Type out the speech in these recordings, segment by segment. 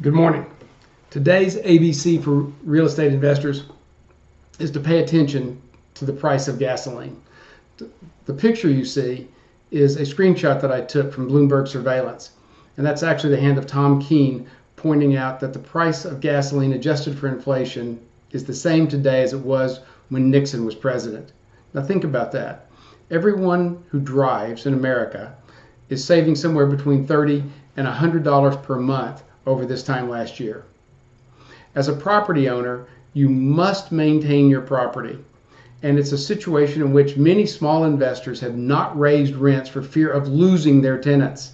Good morning. Today's ABC for real estate investors is to pay attention to the price of gasoline. The picture you see is a screenshot that I took from Bloomberg surveillance, and that's actually the hand of Tom Keene pointing out that the price of gasoline adjusted for inflation is the same today as it was when Nixon was president. Now think about that. Everyone who drives in America is saving somewhere between 30 and $100 per month over this time last year. As a property owner, you must maintain your property. And it's a situation in which many small investors have not raised rents for fear of losing their tenants.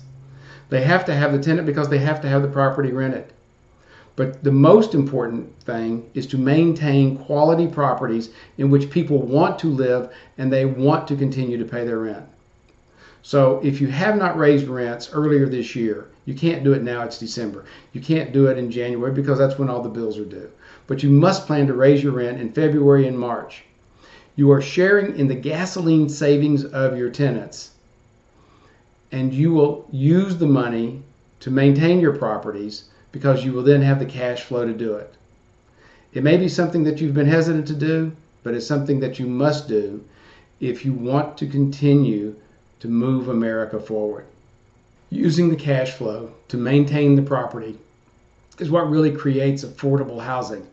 They have to have the tenant because they have to have the property rented. But the most important thing is to maintain quality properties in which people want to live and they want to continue to pay their rent. So if you have not raised rents earlier this year, you can't do it now, it's December. You can't do it in January because that's when all the bills are due. But you must plan to raise your rent in February and March. You are sharing in the gasoline savings of your tenants. And you will use the money to maintain your properties because you will then have the cash flow to do it. It may be something that you've been hesitant to do, but it's something that you must do if you want to continue to move America forward. Using the cash flow to maintain the property is what really creates affordable housing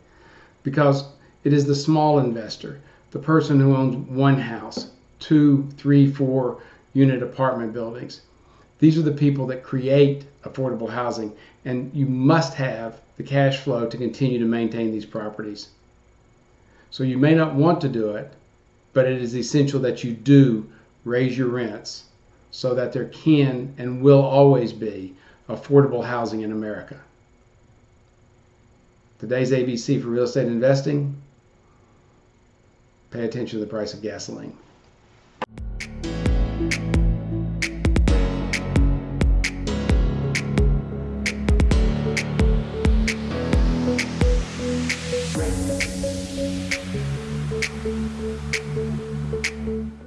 because it is the small investor, the person who owns one house, two, three, four unit apartment buildings. These are the people that create affordable housing, and you must have the cash flow to continue to maintain these properties. So you may not want to do it, but it is essential that you do raise your rents so that there can and will always be affordable housing in America. Today's ABC for real estate investing pay attention to the price of gasoline. Thank you.